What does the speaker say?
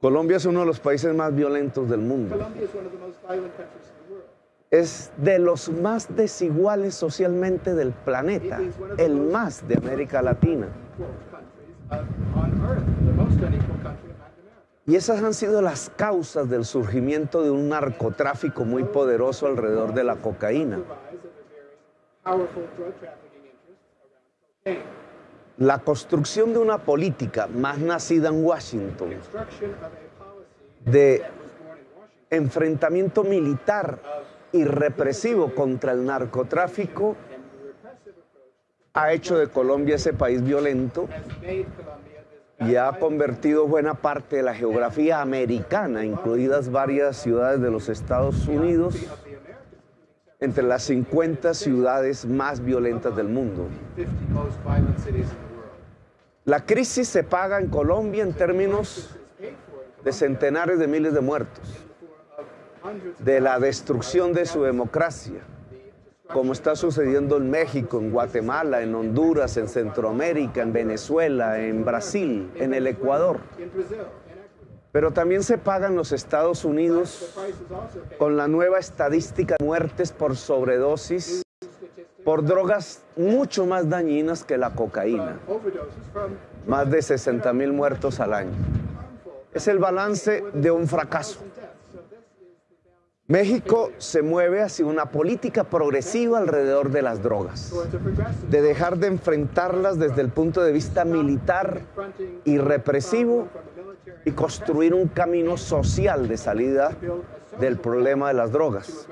Colombia es uno de los países más violentos del mundo. Colombia is one of the most violent countries in the world. Es de los más desiguales socialmente del planeta, el más de América Latina. Y esas han sido las causas del surgimiento de un narcotráfico muy poderoso alrededor de la cocaína. La construcción de una política más nacida en Washington de enfrentamiento militar y represivo contra el narcotráfico ha hecho de Colombia ese país violento y ha convertido buena parte de la geografía americana, incluidas varias ciudades de los Estados Unidos, entre las 50 ciudades más violentas del mundo. La crisis se paga en Colombia en términos de centenares de miles de muertos, de la destrucción de su democracia, como está sucediendo en México, en Guatemala, en Honduras, en Centroamérica, en Venezuela, en Brasil, en el Ecuador. Pero también se paga en los Estados Unidos con la nueva estadística de muertes por sobredosis por drogas mucho más dañinas que la cocaína, más de 60 mil muertos al año. Es el balance de un fracaso. México se mueve hacia una política progresiva alrededor de las drogas, de dejar de enfrentarlas desde el punto de vista militar y represivo y construir un camino social de salida del problema de las drogas.